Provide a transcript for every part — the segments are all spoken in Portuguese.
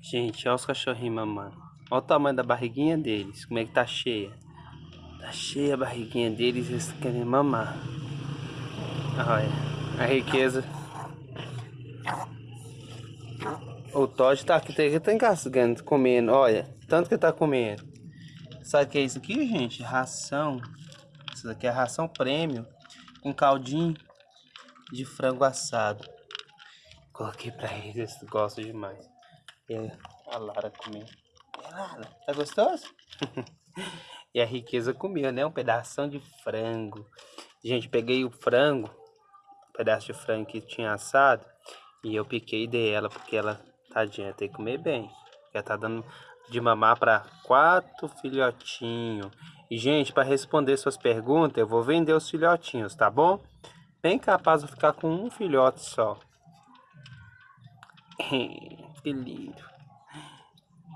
Gente, olha os cachorrinhos mamando. Olha o tamanho da barriguinha deles. Como é que tá cheia. Tá cheia a barriguinha deles eles querem mamar. Olha, a riqueza. O Todd tá aqui, tá, tá engasgando, comendo. Olha, tanto que tá comendo. Sabe o que é isso aqui, gente? Ração. Isso daqui é ração prêmio. Com caldinho de frango assado. Coloquei pra eles, eles gostam demais. E a Lara comendo. E Lara, tá gostoso? e a riqueza comeu, né? Um pedaço de frango. Gente, peguei o frango, um pedaço de frango que tinha assado. E eu piquei dela, porque ela, tadinha, tem que comer bem. Ela tá dando de mamar para quatro filhotinhos. E, gente, para responder suas perguntas, eu vou vender os filhotinhos, tá bom? Bem capaz de ficar com um filhote só. que lindo.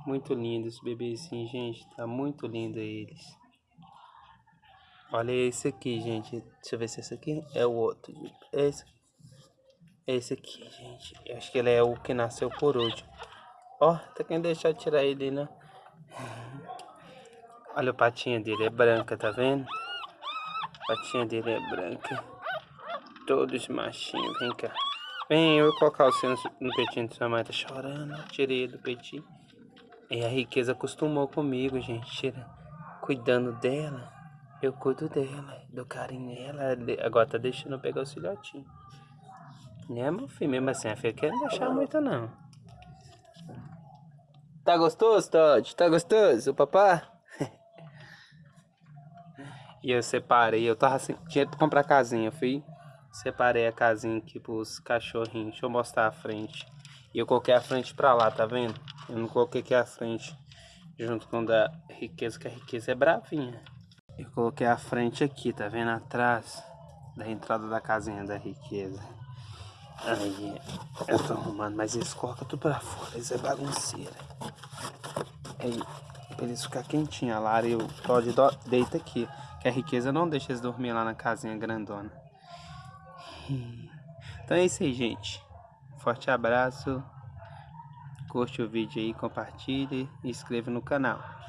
Muito lindo esse bebezinho, gente. Tá muito lindo eles. Olha esse aqui, gente. Deixa eu ver se esse aqui é o outro. Esse, esse aqui, gente. Eu acho que ele é o que nasceu por último. Ó, oh, tá quem deixar eu tirar ele, né? Olha a patinha dele, é branca, tá vendo? A patinha dele é branca. Todos machinhos, vem cá. Vem, eu vou colocar o seu no peitinho de sua mãe. Tá chorando, tirei do peitinho. E a riqueza acostumou comigo, gente. Tira, cuidando dela. Eu cuido dela, dou carinho nela. Agora tá deixando eu pegar o filhotinho. Né, meu filho? Mesmo assim, a filha quer não deixar muito, não. Tá gostoso, Todd? Tá gostoso, o papá? e eu separei, eu tava assim, tinha que comprar casinha, fui, separei a casinha aqui pros cachorrinhos. Deixa eu mostrar a frente. E eu coloquei a frente pra lá, tá vendo? Eu não coloquei aqui a frente junto com a da riqueza, que a riqueza é bravinha. Eu coloquei a frente aqui, tá vendo? Atrás da entrada da casinha da riqueza. Aí, eu tô arrumando, mas eles colocam tudo pra fora, eles é bagunceira. Aí, pra eles ficar quentinhos, a Lara e o Todd deita aqui. Que a riqueza não deixa eles dormir lá na casinha grandona. Então é isso aí, gente. Forte abraço. Curte o vídeo aí, compartilhe e inscreva no canal.